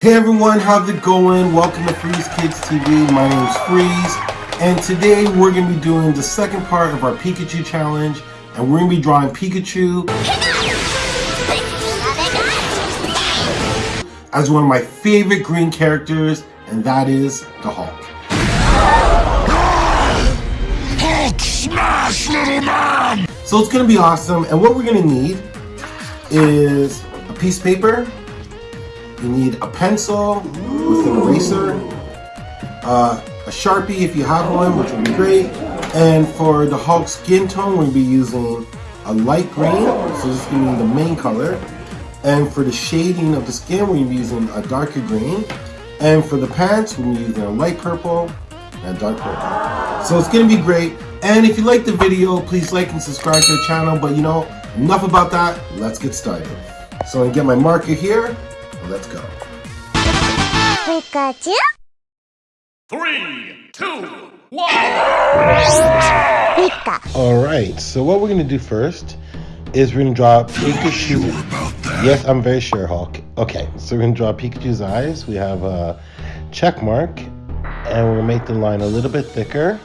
Hey everyone, how's it going? Welcome to Freeze Kids TV. My name is Freeze, and today we're going to be doing the second part of our Pikachu challenge, and we're going to be drawing Pikachu as one of my favorite green characters, and that is the Hulk. Hulk smash, little man! So it's going to be awesome, and what we're going to need is a piece of paper, you need a pencil with an eraser, uh, a Sharpie if you have one, which would be great. And for the Hulk skin tone, we'll be using a light green, so this is going to be the main color. And for the shading of the skin, to be using a darker green. And for the pants, to be using a light purple and a dark purple. So it's going to be great. And if you like the video, please like and subscribe to the channel. But you know, enough about that. Let's get started. So to get my marker here. Let's go. Pikachu? Three, two, one! Pika. All right, so what we're gonna do first is we're gonna draw Pikachu. Yes, I'm very sure, Hulk. Okay, so we're gonna draw Pikachu's eyes. We have a check mark, and we're gonna make the line a little bit thicker.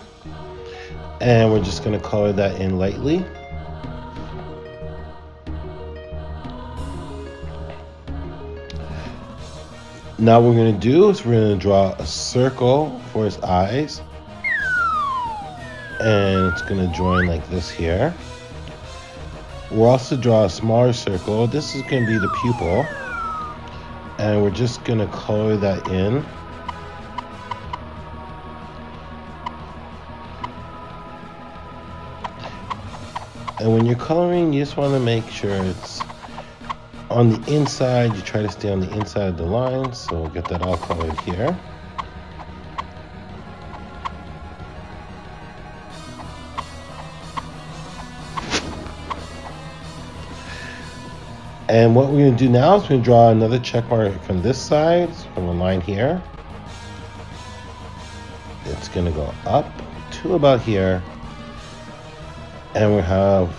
And we're just gonna color that in lightly. Now what we're gonna do is we're gonna draw a circle for his eyes. And it's gonna join like this here. We'll also draw a smaller circle. This is gonna be the pupil. And we're just gonna color that in. And when you're coloring, you just wanna make sure it's on the inside, you try to stay on the inside of the line. So we'll get that all colored here. And what we're going to do now is we're going to draw another check mark from this side, from the line here. It's going to go up to about here. And we have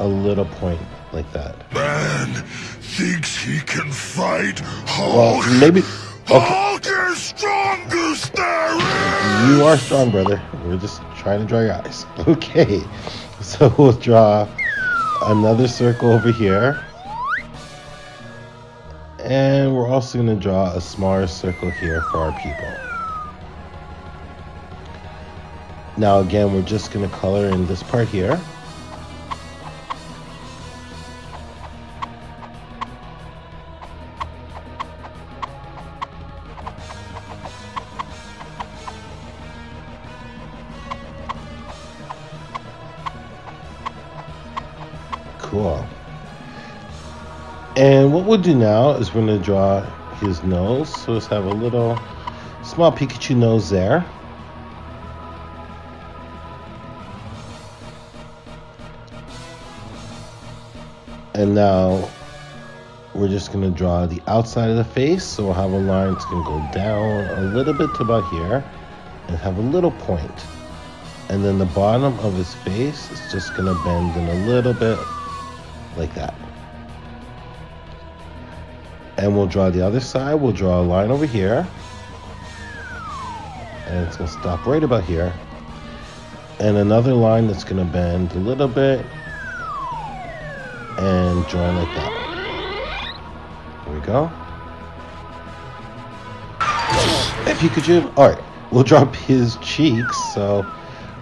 a little point like that. Man thinks he can fight Hulk. Well, maybe. Okay, Hulk is strongest there is! you are strong, brother. We're just trying to draw your eyes. Okay, so we'll draw another circle over here. And we're also going to draw a smaller circle here for our people. Now, again, we're just going to color in this part here. Cool. And what we'll do now is we're going to draw his nose. So let's have a little small Pikachu nose there. And now we're just going to draw the outside of the face. So we'll have a line that's going to go down a little bit to about here and have a little point. And then the bottom of his face is just going to bend in a little bit like that. And we'll draw the other side. We'll draw a line over here. And it's going to stop right about here. And another line that's going to bend a little bit and join like that. There we go. Hey, Pikachu. All right, we'll draw his cheeks. So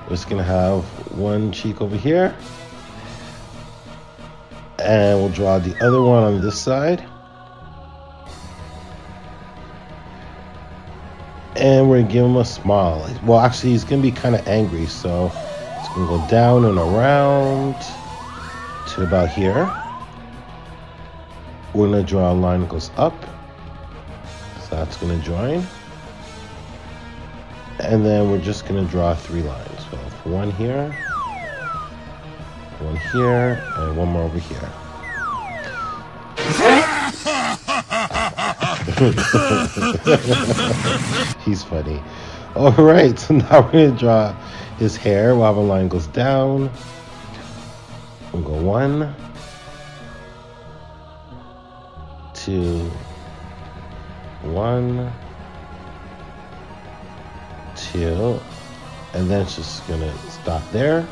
we're just going to have one cheek over here. And we'll draw the other one on this side. And we're gonna give him a smile. Well, actually, he's gonna be kind of angry, so it's gonna go down and around to about here. We're gonna draw a line that goes up, so that's gonna join. And then we're just gonna draw three lines. So one here, one here, and one more over here. He's funny. All right, so now we're gonna draw his hair. while the line goes down. We'll go one, two, one, two, and then it's just gonna stop there.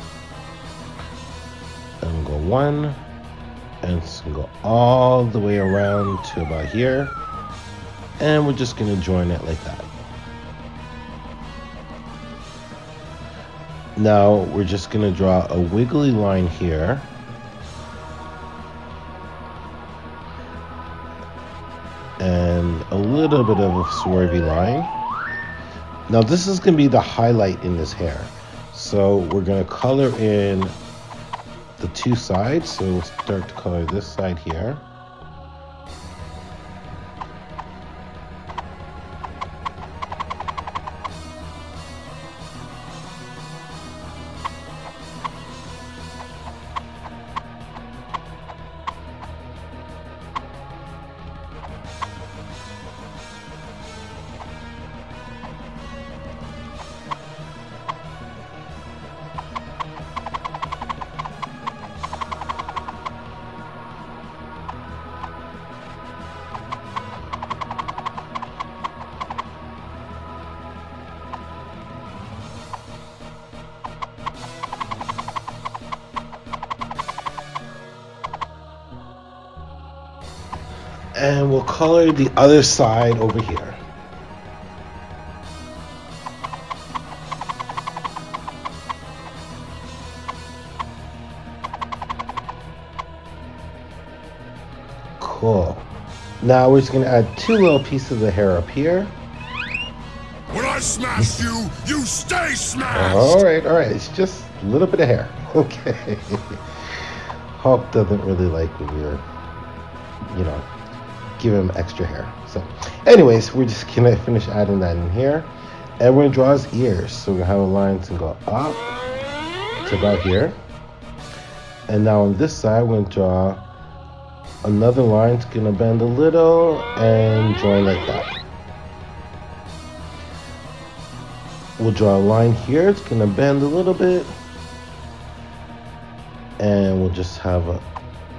And go one, and go all the way around to about here. And we're just gonna join it like that. Now we're just gonna draw a wiggly line here. And a little bit of a swervy line. Now this is gonna be the highlight in this hair. So we're gonna color in the two sides. So we'll start to color this side here. And we'll color the other side over here. Cool. Now we're just gonna add two little pieces of hair up here. When I smash you, you stay smashed! All right, all right. It's just a little bit of hair. Okay. Hulk doesn't really like when you're, you know, give him extra hair. So, anyways, we're just gonna finish adding that in here, and we're gonna draw his ears. So we're gonna have a line to go up to about here, and now on this side we're gonna draw another line. It's gonna bend a little and join like that. We'll draw a line here. It's gonna bend a little bit. And we'll just have a,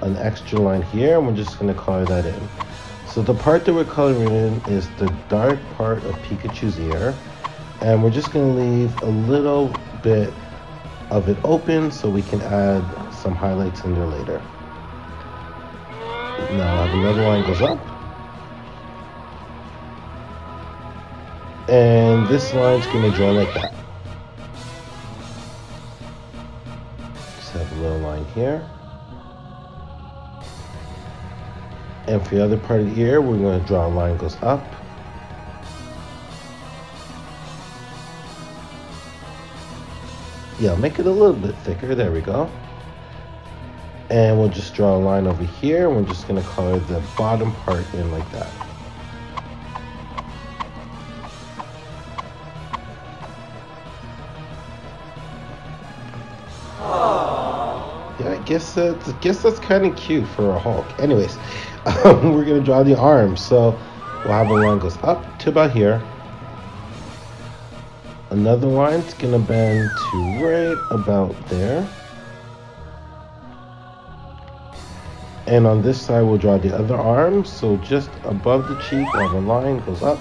an extra line here. And we're just gonna color that in. So the part that we're coloring in is the dark part of Pikachu's ear. And we're just gonna leave a little bit of it open so we can add some highlights in there later. Now have another line goes up. And this line's gonna join like that. Just have a little line here. And for the other part of the ear, we're gonna draw a line goes up. Yeah, make it a little bit thicker. There we go. And we'll just draw a line over here. We're just gonna color the bottom part in like that. Guess that's, I guess that's kind of cute for a Hulk. Anyways, um, we're gonna draw the arms. So we'll have a line goes up to about here. Another line's gonna bend to right about there. And on this side, we'll draw the other arm. So just above the cheek, have a line goes up.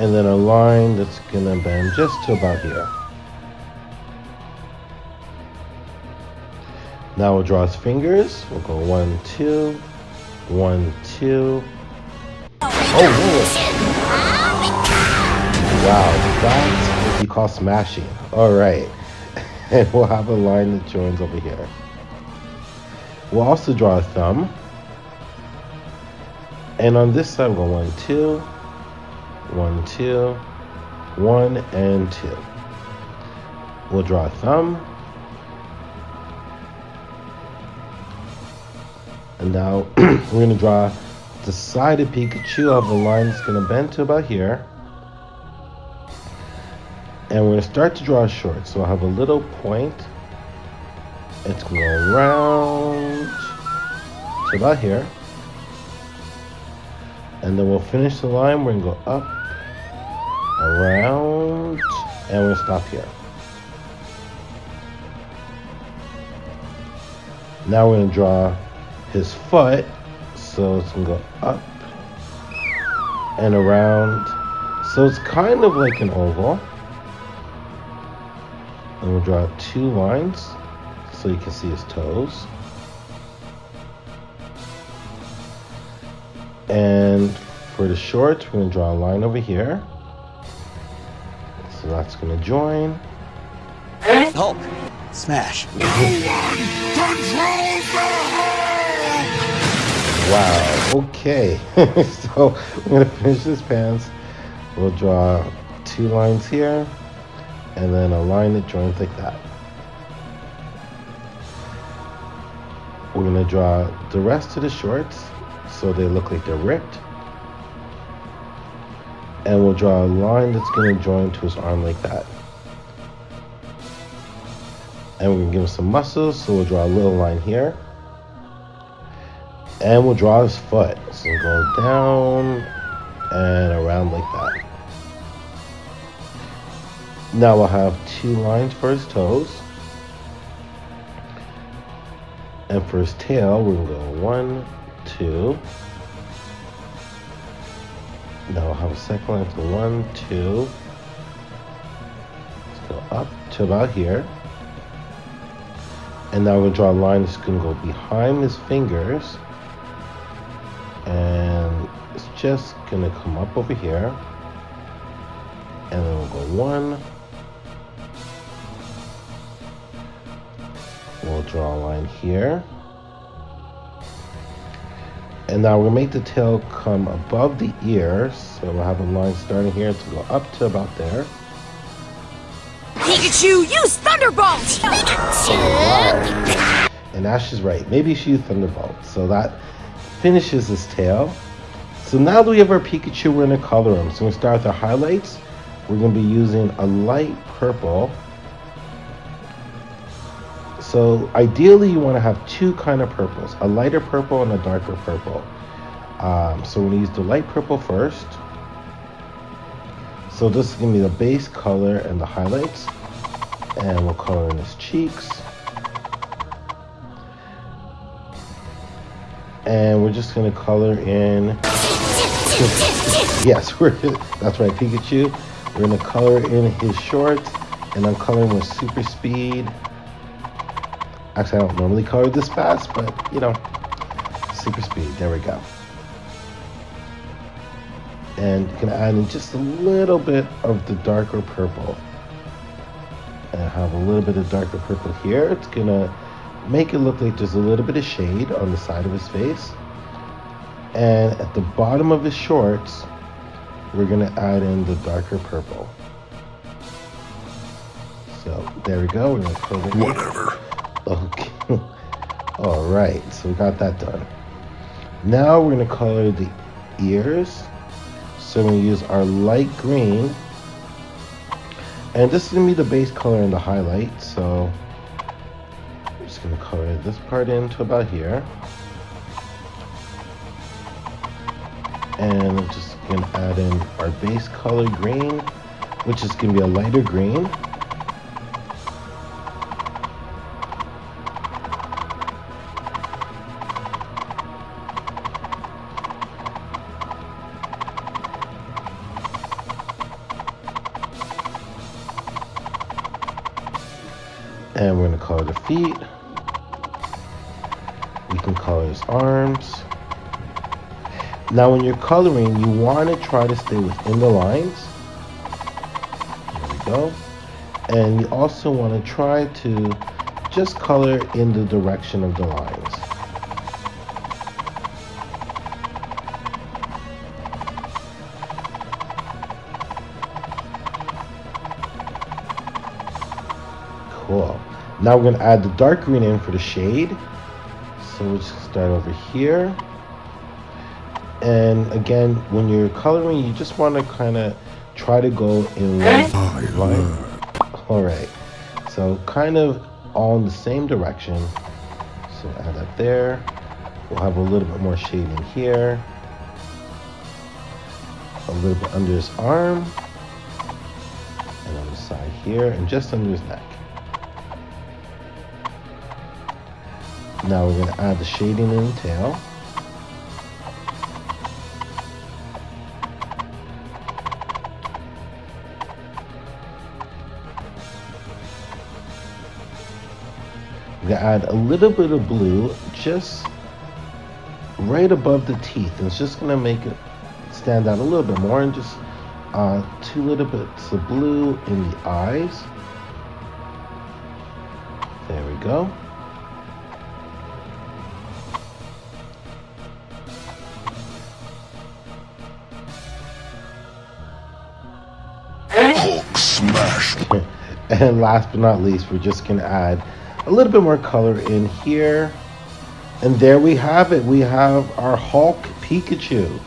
And then a line that's gonna bend just to about here. Now we'll draw his fingers. We'll go one, two, one, two. Oh. Wow, that's what you call smashing. All right. And we'll have a line that joins over here. We'll also draw a thumb. And on this side, we'll go one, two, one, two, one, and two. We'll draw a thumb. And now we're going to draw the side of Pikachu of the line that's going to bend to about here. And we're going to start to draw short. So I'll have a little point. It's going to go around to about here. And then we'll finish the line. We're going to go up, around, and we'll stop here. Now we're going to draw his foot. So it's going to go up, and around. So it's kind of like an oval. And we'll draw two lines so you can see his toes. And for the shorts, we're going to draw a line over here. So that's going to join. Hulk, smash. No one controls the Hulk! Wow, okay. so going to finish this pants. We'll draw two lines here and then a line that joins like that. We're to draw the rest of the shorts so they look like they're ripped. And we'll draw a line that's to join to his arm like that. And we're to give him some muscles, so we'll draw a little line here. And we'll draw his foot. So go down and around like that. Now we'll have two lines for his toes. And for his tail, we're going to go one, two. Now we'll have a second line for one, two. Let's go up to about here. And now we're going to draw a line that's going to go behind his fingers. And it's just going to come up over here. And then we'll go one. We'll draw a line here. And now we'll make the tail come above the ears. So we'll have a line starting here to go up to about there. Pikachu, use Thunderbolt! And Ash is right. Maybe she should use Thunderbolt. So that finishes his tail. So now that we have our Pikachu, we're to color him. So we start with our highlights. We're going to be using a light purple. So ideally you want to have two kind of purples, a lighter purple and a darker purple. Um, so we're to use the light purple first. So this is to be the base color and the highlights. And we'll color in his cheeks. And we're just to color in... yes, we're that's right, Pikachu. We're to color in his shorts. And I'm coloring with super speed. Actually, I don't normally color this fast, but you know, super speed. There we go. And you can add in just a little bit of the darker purple. And have a little bit of darker purple here. It's gonna make it look like there's a little bit of shade on the side of his face. And at the bottom of his shorts, we're gonna add in the darker purple. So there we go. We're gonna color it. Whatever. Okay. All right. So we got that done. Now we're going to color the ears. So we're going to use our light green. And this is going to be the base color and the highlight. So Going to color this part into about here. And I'm just going to add in our base color green, which is going to be a lighter green. And we're gonna color the feet. Color his arms. Now when you're coloring, you wanna try to stay within the lines. There we go. And you also wanna try to just color in the direction of the lines. Cool. Now we're going to add the dark green in for the shade. So we'll just start over here. And again, when you're coloring, you just want to kind of try to go in line. All right. So kind of all in the same direction. So add that there. We'll have a little bit more shading here. A little bit under his arm. And on the side here, and just under his neck. Now we're going to add the shading in the tail. I'm going to add a little bit of blue just right above the teeth. It's just going to make it stand out a little bit more and just uh, two little bits of blue in the eyes. There we go. And last but not least, we're just gonna add a little bit more color in here. And there we have it. We have our Hulk Pikachu.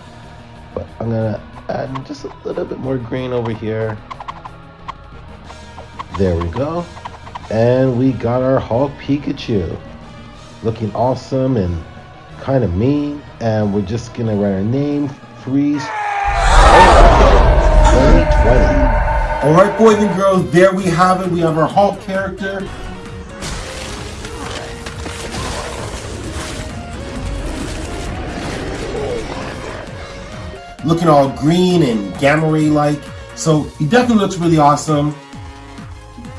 But I'm gonna add just a little bit more green over here. There we go. And we got our Hulk Pikachu. Looking awesome and kind of mean. And we're just gonna write our name, freeze. 2020. All right, boys and girls, there we have it. We have our Hulk character. Looking all green and gamma ray like. So he definitely looks really awesome.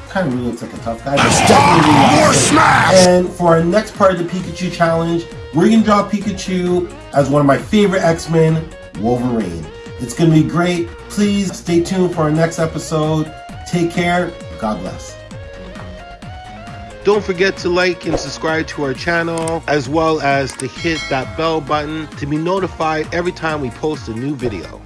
Kind of really looks like a tough guy. Definitely really More awesome. smash! And for our next part of the Pikachu challenge, we're gonna draw Pikachu as one of my favorite X-Men, Wolverine. It's gonna be great. Please stay tuned for our next episode. Take care. God bless. Don't forget to like and subscribe to our channel, as well as to hit that bell button to be notified every time we post a new video.